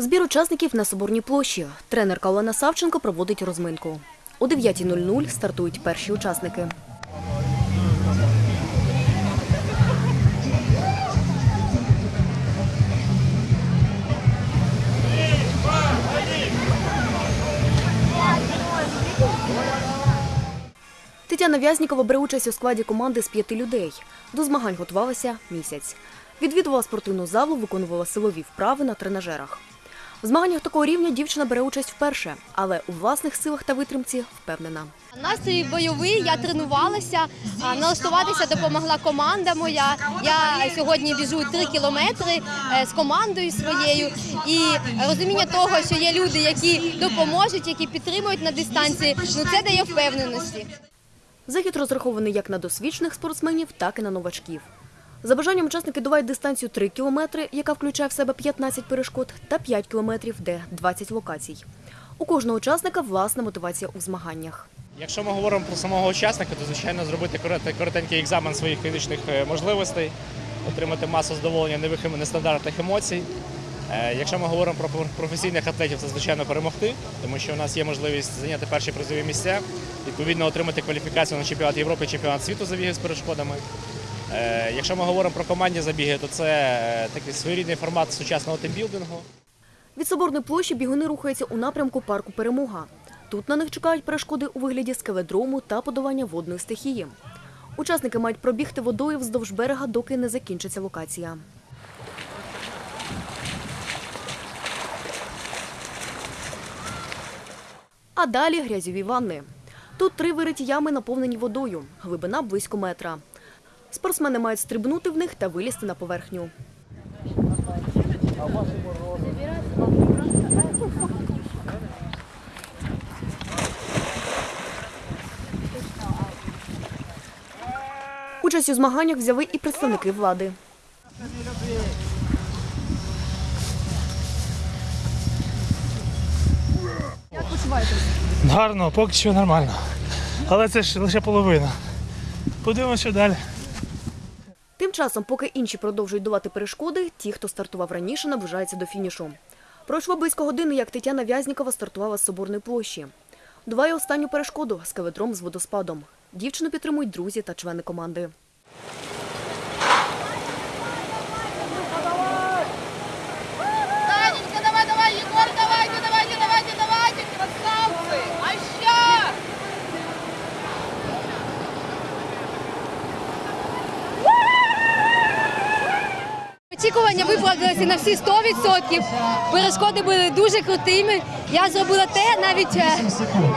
Збір учасників на Соборній площі. Тренерка Олена Савченко проводить розминку. О 9.00 стартують перші учасники. Тетяна Вязнікова бере участь у складі команди з п'яти людей. До змагань готувалася місяць. Відвідувала спортивну залу, виконувала силові вправи на тренажерах. В змаганнях такого рівня дівчина бере участь вперше, але у власних силах та витримці впевнена. Настрій бойовий, я тренувалася, налаштуватися допомогла команда моя. Я сьогодні біжу три кілометри е, з командою своєю. І розуміння того, що є люди, які допоможуть, які підтримують на дистанції, ну це дає впевненості. Захід розрахований як на досвідчених спортсменів, так і на новачків. За бажанням учасники долають дистанцію 3 кілометри, яка включає в себе 15 перешкод, та 5 кілометрів, де 20 локацій. У кожного учасника власна мотивація у змаганнях. Якщо ми говоримо про самого учасника, то звичайно зробити коротенький екзамен своїх фізичних е, можливостей, отримати масу задоволення нових нестандартних емоцій. Е, Якщо ми говоримо про професійних атлетів, це звичайно перемогти, тому що у нас є можливість зайняти перші призові місця, відповідно отримати кваліфікацію на чемпіонат Європи, чемпіонат світу за біги з перешкодами. Е, Якщо ми говоримо про командні забіги, то це е, такий своєрідний формат сучасного тимбілдингу. Від Соборної площі бігуни рухаються у напрямку парку Перемога. Тут на них чекають перешкоди у вигляді скеледрому та подолання водної стихії. Учасники мають пробігти водою вздовж берега, доки не закінчиться локація. А далі грязьові ванни. Тут три вириті ями наповнені водою, глибина близько метра. Спортсмени мають стрибнути в них та вилізти на поверхню. Участь у змаганнях взяли і представники влади. Гарно, поки що нормально. Але це ж лише половина. Подивимося далі. Тим часом, поки інші продовжують долати перешкоди, ті, хто стартував раніше, наближаються до фінішу. Пройшло близько години, як Тетяна Вязнікова стартувала з Соборної площі. Долає останню перешкоду з каведром з водоспадом. Дівчину підтримують друзі та члени команди. Очікування виправдалися на всі 100%. Перешкоди були дуже крутими. Я зробила те навіть е,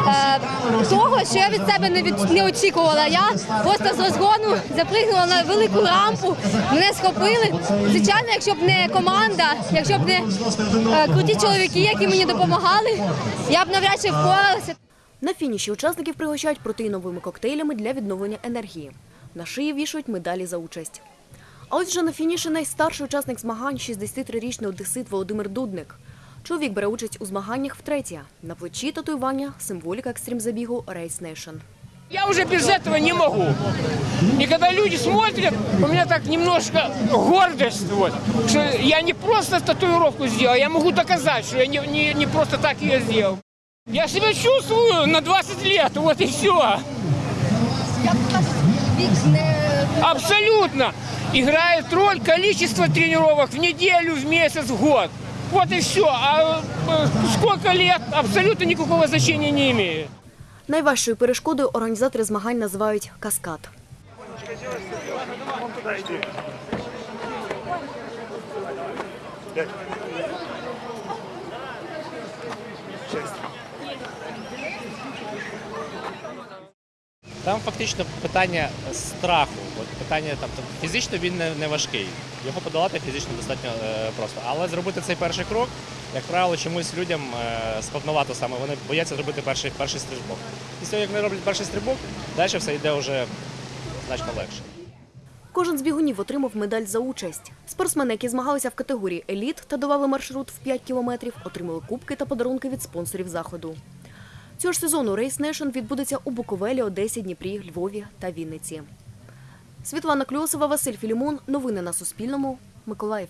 е, того, що я від себе не, від, не очікувала. Я просто з розгону запригнула на велику рампу, мене схопили. Звичайно, якщо б не команда, якщо б не е, круті чоловіки, які мені допомагали, я б навряд чи впоралася. На фініші учасників пригощають протеїновими коктейлями для відновлення енергії. На шиї вішають медалі за участь. А ось вже на фініші найстарший учасник змагань – 63-річний одесит Володимир Дудник. Чоловік бере участь у змаганнях втретє. На плечі татуювання – символіка екстрім-забігу Race Nation. Я уже без этого не могу. И когда люди смотрят, у меня так немножко гордость, вот, что я не просто татуировку сделал, я могу доказать, что я не, не, не просто так ее сделал. Я себя чувствую на 20 лет, вот и все. Абсолютно. Играет роль количество тренировок в неделю, в месяц, в год. Вот и все. А э, сколько лет абсолютно никакого значения не имеет. Найважчою перешкодою організатори змагань називають каскад. Там фактично питання страху. От питання там, там фізично він не, не важкий. Його подолати фізично достатньо е, просто. Але зробити цей перший крок, як правило, чомусь людям е, складновато саме. Вони бояться зробити перший, перший стрибок. Після того, як вони роблять перший стрибок, далі все йде вже значно легше. Кожен з бігунів отримав медаль за участь. Спортсмени, які змагалися в категорії еліт та долали маршрут в 5 кілометрів, отримали кубки та подарунки від спонсорів заходу. Цього ж сезону Race Nation відбудеться у Буковелі, Одесі, Дніпрі, Львові та Вінниці. Світлана Кльосова, Василь Філімон. Новини на Суспільному. Миколаїв.